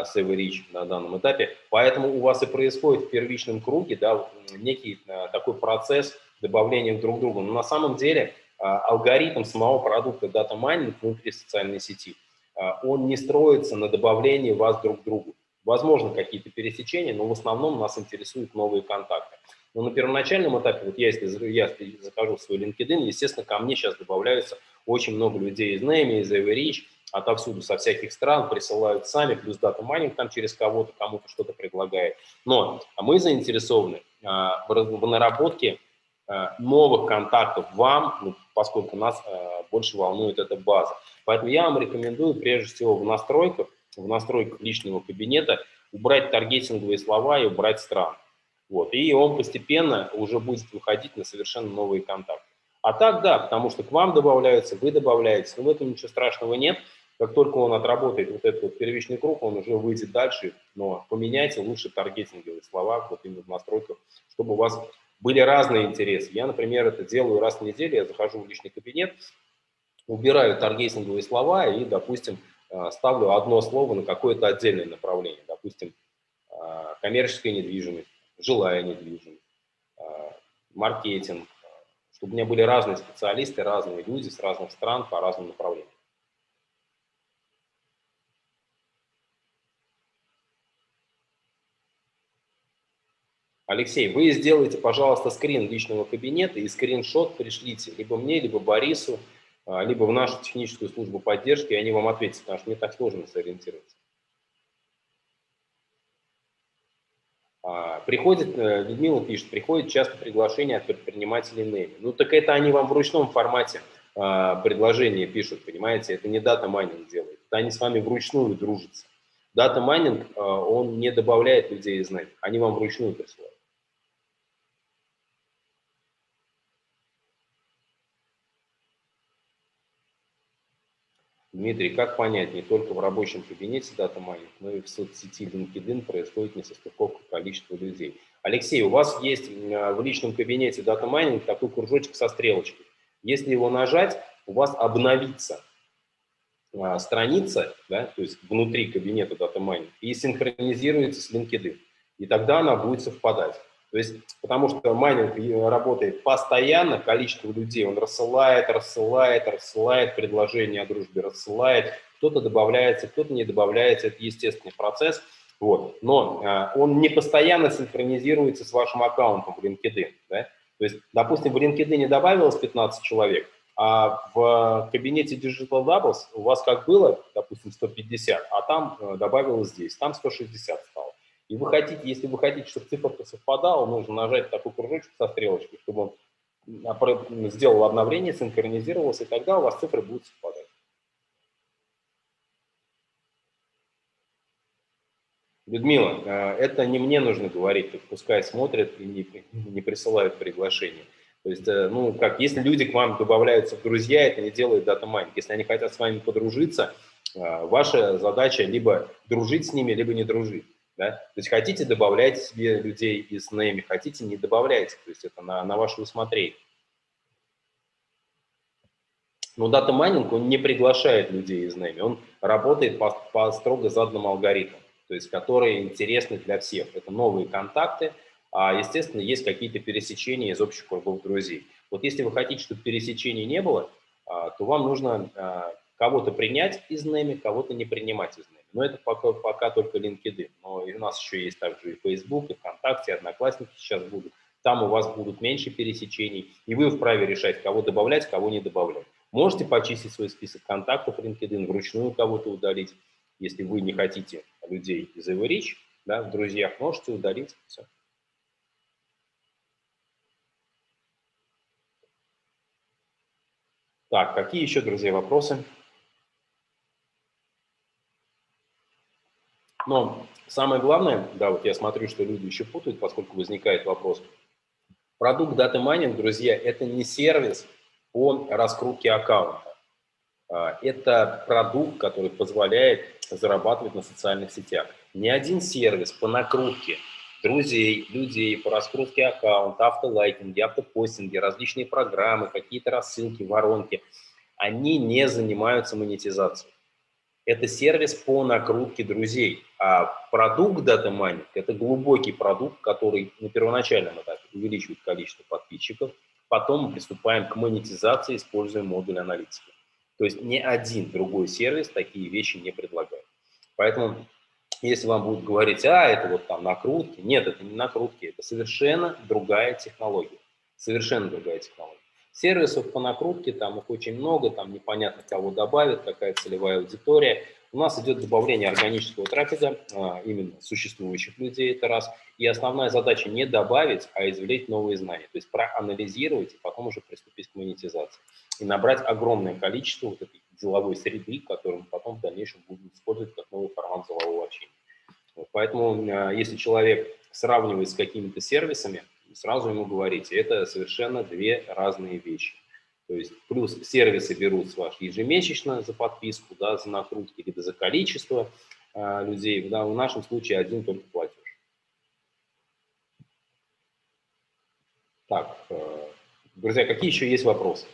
с Everreach на данном этапе, поэтому у вас и происходит в первичном круге да, некий такой процесс добавления друг к другу. Но на самом деле а, алгоритм самого продукта Data Mining внутри социальной сети, а, он не строится на добавлении вас друг к другу. Возможно, какие-то пересечения, но в основном нас интересуют новые контакты. Но на первоначальном этапе, вот я, если я захожу в свой LinkedIn, естественно, ко мне сейчас добавляются очень много людей из Name, из Everreach, отовсюду, со всяких стран, присылают сами, плюс дата майнинг там через кого-то, кому-то что-то предлагает. Но мы заинтересованы а, в наработке новых контактов вам, ну, поскольку нас э, больше волнует эта база. Поэтому я вам рекомендую прежде всего в настройках, в настройках личного кабинета убрать таргетинговые слова и убрать стран. Вот, и он постепенно уже будет выходить на совершенно новые контакты. А так, да, потому что к вам добавляются, вы добавляетесь, но в этом ничего страшного нет. Как только он отработает вот этот вот первичный круг, он уже выйдет дальше, но поменяйте лучше таргетинговые слова вот именно в настройках, чтобы у вас были разные интересы. Я, например, это делаю раз в неделю, я захожу в личный кабинет, убираю таргетинговые слова и, допустим, э, ставлю одно слово на какое-то отдельное направление. Допустим, э, коммерческая недвижимость, жилая недвижимость, э, маркетинг, чтобы у меня были разные специалисты, разные люди с разных стран по разным направлениям. Алексей, вы сделайте, пожалуйста, скрин личного кабинета и скриншот пришлите либо мне, либо Борису, а, либо в нашу техническую службу поддержки, и они вам ответят, потому что мне так сложно сориентироваться. А, приходит, э, Людмила пишет, приходит часто приглашение от предпринимателей Неми. Ну так это они вам в ручном формате а, предложение пишут, понимаете, это не дата майнинг делает, это они с вами вручную дружатся. Дата майнинг, он не добавляет людей Name, они вам вручную присылают. Дмитрий, как понять, не только в рабочем кабинете дата майнинг, но и в соцсети LinkedIn происходит несостыковка количества людей. Алексей, у вас есть а, в личном кабинете дата майнинг такой кружочек со стрелочкой. Если его нажать, у вас обновится а, страница, да, то есть внутри кабинета дата майнинг, и синхронизируется с LinkedIn. И тогда она будет совпадать. То есть, потому что майнинг работает постоянно, количество людей, он рассылает, рассылает, рассылает предложения о дружбе, рассылает, кто-то добавляется, кто-то не добавляется, это естественный процесс, вот. но э, он не постоянно синхронизируется с вашим аккаунтом в LinkedIn. Да? То есть, допустим, в LinkedIn добавилось 15 человек, а в кабинете Digital Doubles у вас как было, допустим, 150, а там э, добавилось здесь, там 160 стало. И вы хотите, если вы хотите, чтобы циферка совпадала, нужно нажать такой кружочек со стрелочкой, чтобы он сделал обновление, синхронизировался, и тогда у вас цифры будут совпадать. Людмила, э, это не мне нужно говорить, так пускай смотрят и не, не присылают приглашение. То есть, э, ну, как, если люди к вам добавляются в друзья, это не делает дата майнинг. Если они хотят с вами подружиться, э, ваша задача либо дружить с ними, либо не дружить. Да? То есть хотите, добавляйте себе людей из нейми, хотите, не добавляйте. То есть это на, на ваше усмотрение. Но дата майнинг, он не приглашает людей из нейми, он работает по, по строго заданному алгоритму то есть которые интересны для всех. Это новые контакты, а, естественно, есть какие-то пересечения из общих кругов друзей. Вот если вы хотите, чтобы пересечений не было, а, то вам нужно а, кого-то принять из нами, кого-то не принимать из нами. Но это пока, пока только LinkedIn. Но и у нас еще есть также и Facebook, и ВКонтакте, и Одноклассники сейчас будут. Там у вас будут меньше пересечений, и вы вправе решать, кого добавлять, кого не добавлять. Можете почистить свой список контактов LinkedIn, вручную кого-то удалить, если вы не хотите людей из Everich, да, в друзьях, можете удалить. Все. Так, какие еще, друзья, вопросы? Но самое главное, да, вот я смотрю, что люди еще путают, поскольку возникает вопрос. Продукт Data Mining, друзья, это не сервис по раскрутке аккаунта. А, это продукт, который позволяет зарабатывать на социальных сетях. Ни один сервис по накрутке друзей, людей, по раскрутке аккаунта, автолайкинге, автопостинге, различные программы, какие-то рассылки, воронки, они не занимаются монетизацией. Это сервис по накрутке друзей. А продукт Data Mining – это глубокий продукт, который на первоначальном этапе увеличивает количество подписчиков, потом мы приступаем к монетизации, используя модуль аналитики. То есть ни один другой сервис такие вещи не предлагает. Поэтому, если вам будут говорить, а, это вот там накрутки, нет, это не накрутки, это совершенно другая технология. Совершенно другая технология. Сервисов по накрутке, там их очень много, там непонятно кого добавят, какая целевая аудитория. У нас идет добавление органического трафика, а, именно существующих людей, это раз. И основная задача не добавить, а извлечь новые знания. То есть проанализировать и потом уже приступить к монетизации и набрать огромное количество вот этой деловой среды, которую мы потом в дальнейшем будем использовать как новый формат делового общения. Поэтому, э, если человек сравнивает с какими-то сервисами, сразу ему говорите, это совершенно две разные вещи. То есть плюс сервисы берут с вас ежемесячно за подписку, да, за накрутки, либо за количество э, людей. Да, в нашем случае один только платеж. Так, э, друзья, какие еще есть вопросы?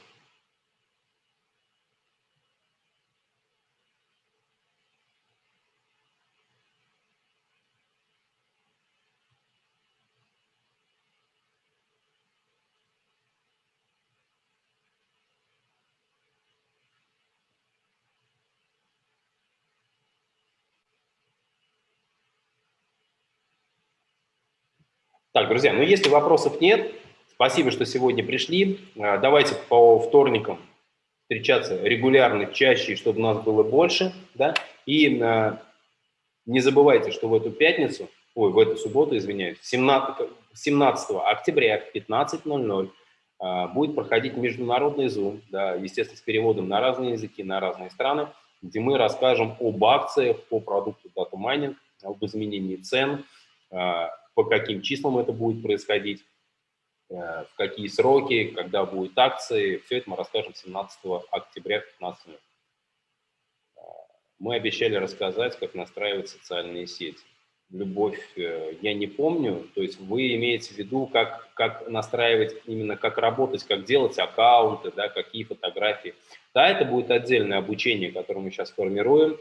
Так, друзья, ну если вопросов нет, спасибо, что сегодня пришли. А, давайте по вторникам встречаться регулярно, чаще, чтобы нас было больше. Да? И а, не забывайте, что в эту пятницу, ой, в эту субботу, извиняюсь, 17, 17 октября в 15.00 а, будет проходить международный Zoom, да, естественно, с переводом на разные языки, на разные страны, где мы расскажем об акциях по продукту Data Mining, об изменении цен, по каким числам это будет происходить, э, в какие сроки, когда будут акции. Все это мы расскажем 17 октября в 15 минут. Э, мы обещали рассказать, как настраивать социальные сети. Любовь э, я не помню, то есть вы имеете в виду, как, как настраивать, именно как работать, как делать аккаунты, да, какие фотографии. Да, это будет отдельное обучение, которое мы сейчас формируем.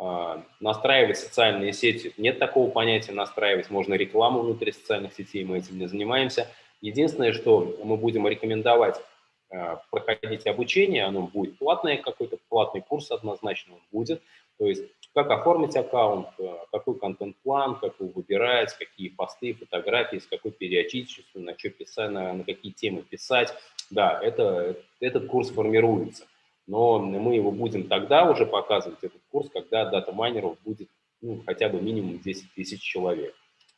А, настраивать социальные сети. Нет такого понятия настраивать, можно рекламу внутри социальных сетей, мы этим не занимаемся. Единственное, что мы будем рекомендовать а, проходить обучение, оно будет платное, какой-то платный курс однозначно будет. То есть как оформить аккаунт, а, какой контент-план, как его выбирать, какие посты, фотографии, с какой периодичностью, на что писать, на, на какие темы писать. Да, это, этот курс формируется но мы его будем тогда уже показывать, этот курс, когда дата-майнеров будет ну, хотя бы минимум 10 тысяч человек.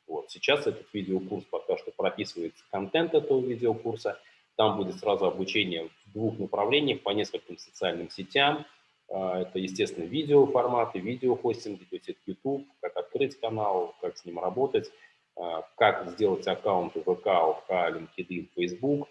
Вот. Сейчас этот видеокурс пока что прописывается контент этого видеокурса, Там будет сразу обучение в двух направлениях по нескольким социальным сетям. А, это, естественно, видеоформаты, видеохостинг, видеосет YouTube, как открыть канал, как с ним работать, а, как сделать аккаунты ВК, ОК, LinkedIn, Facebook.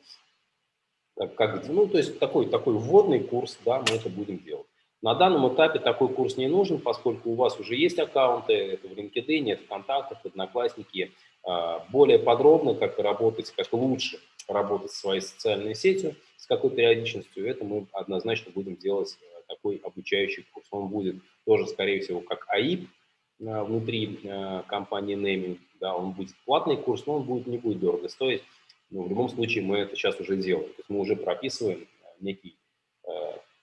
Как, ну, то есть такой, такой вводный курс, да, мы это будем делать. На данном этапе такой курс не нужен, поскольку у вас уже есть аккаунты, это в LinkedIn, это ВКонтактах, Одноклассники. А, более подробно, как работать, как лучше работать со своей социальной сетью, с какой периодичностью, это мы однозначно будем делать э, такой обучающий курс. Он будет тоже, скорее всего, как АИП э, внутри э, компании Naming. Да, он будет платный курс, но он будет, не будет дорого стоить. Но в любом случае мы это сейчас уже делаем. То есть мы уже прописываем некий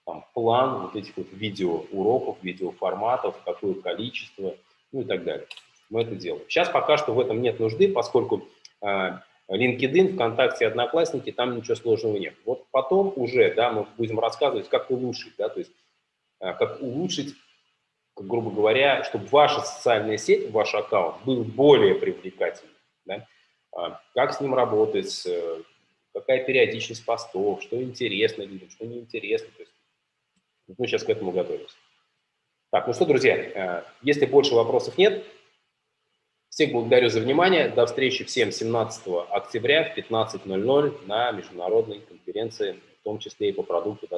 там, план вот этих вот видеоуроков, видеоформатов, какое количество, ну и так далее. Мы это делаем. Сейчас пока что в этом нет нужды, поскольку LinkedIn, ВКонтакте, Одноклассники, там ничего сложного нет. Вот потом уже, да, мы будем рассказывать, как улучшить, да, то есть как улучшить, грубо говоря, чтобы ваша социальная сеть, ваш аккаунт был более привлекательным, да, как с ним работать, какая периодичность постов, что интересно людям, что неинтересно, то есть мы сейчас к этому готовимся. Так, ну что, друзья, э, если больше вопросов нет, всех благодарю за внимание. До встречи всем 17 октября в 15.00 на международной конференции, в том числе и по продукту